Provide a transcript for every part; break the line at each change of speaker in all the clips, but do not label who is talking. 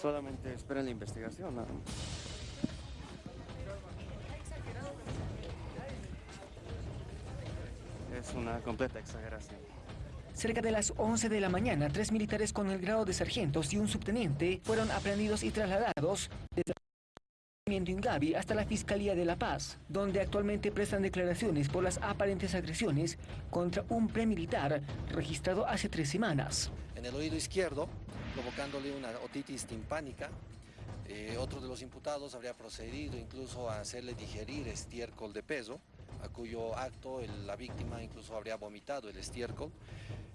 Solamente esperen la investigación, nada más. Es una completa exageración.
Cerca de las 11 de la mañana, tres militares con el grado de sargentos y un subteniente fueron aprendidos y trasladados desde el Ingavi hasta la Fiscalía de La Paz, donde actualmente prestan declaraciones por las aparentes agresiones contra un premilitar registrado hace tres semanas.
En el oído izquierdo, provocándole una otitis timpánica, eh, otro de los imputados habría procedido incluso a hacerle digerir estiércol de peso, a cuyo acto la víctima incluso habría vomitado el estiércol.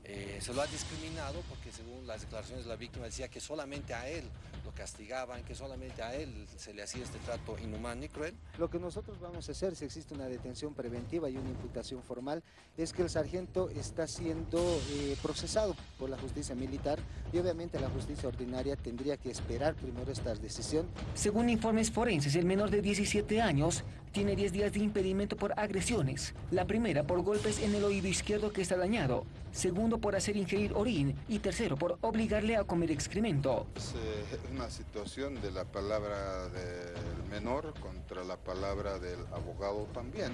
Eh, se lo ha discriminado porque según las declaraciones de la víctima decía que solamente a él castigaban, que solamente a él se le hacía este trato inhumano y cruel.
Lo que nosotros vamos a hacer, si existe una detención preventiva y una imputación formal, es que el sargento está siendo eh, procesado por la justicia militar y obviamente la justicia ordinaria tendría que esperar primero esta decisión.
Según informes forenses, el menor de 17 años tiene 10 días de impedimento por agresiones. La primera por golpes en el oído izquierdo que está dañado, segundo por hacer ingerir orín y tercero por obligarle a comer excremento.
Es eh, una situación de la palabra del menor contra la palabra del abogado también,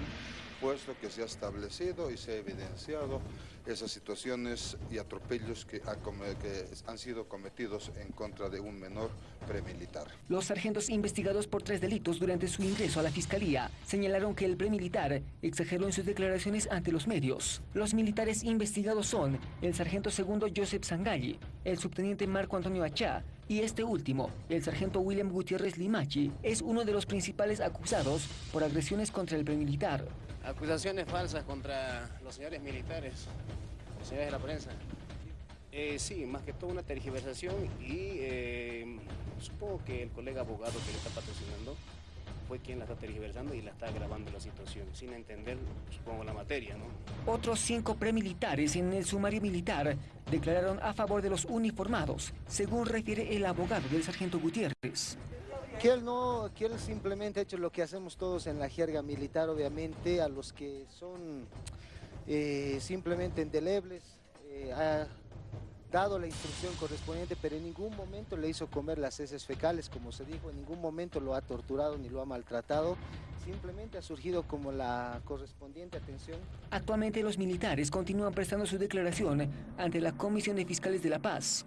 puesto que se ha establecido y se ha evidenciado esas situaciones y atropellos que, ha que han sido cometidos en contra de un menor premilitar.
Los sargentos investigados por tres delitos durante su ingreso a la fiscalía señalaron que el premilitar exageró en sus declaraciones ante los medios. Los militares investigados son el sargento segundo Joseph Sangalli, el subteniente Marco Antonio Achá y este último, el sargento William Gutiérrez Limachi, es uno de los principales acusados por agresiones contra el premilitar.
Acusaciones falsas contra los señores militares, los señores de la prensa. Eh, sí, más que todo una tergiversación y eh, supongo que el colega abogado que le está patrocinando fue quien la está tergiversando y la está agravando la situación, sin entender, supongo, la materia, ¿no?
Otros cinco premilitares en el sumario militar declararon a favor de los uniformados, según refiere el abogado del sargento Gutiérrez.
Que él no, que simplemente ha hecho lo que hacemos todos en la jerga militar, obviamente, a los que son eh, simplemente indelebles, eh, ha dado la instrucción correspondiente, pero en ningún momento le hizo comer las heces fecales, como se dijo, en ningún momento lo ha torturado ni lo ha maltratado, simplemente ha surgido como la correspondiente atención
Actualmente los militares continúan prestando su declaración ante la Comisión de Fiscales de la Paz.